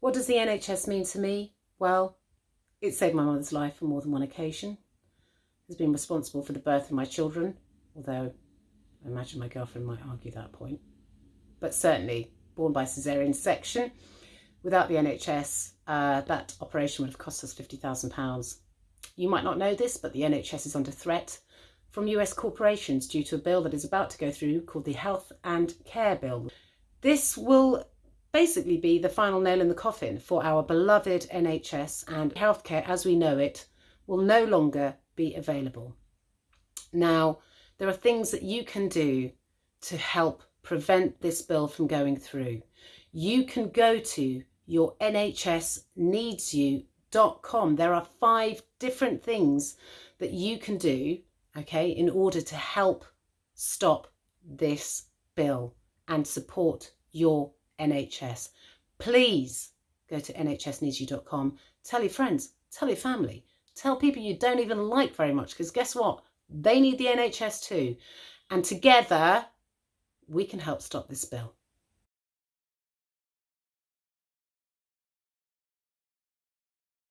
What does the NHS mean to me? Well, it saved my mother's life on more than one occasion. Has been responsible for the birth of my children, although I imagine my girlfriend might argue that point. But certainly, born by caesarean section, without the NHS, uh, that operation would have cost us £50,000. You might not know this, but the NHS is under threat from US corporations due to a bill that is about to go through called the Health and Care Bill. This will basically be the final nail in the coffin for our beloved NHS and healthcare as we know it will no longer be available. Now, there are things that you can do to help prevent this bill from going through. You can go to your nhsneedsyou.com. There are five different things that you can do, okay, in order to help stop this bill and support your NHS. Please go to nhsneedsyou.com. Tell your friends, tell your family, tell people you don't even like very much because guess what? They need the NHS too. And together we can help stop this bill.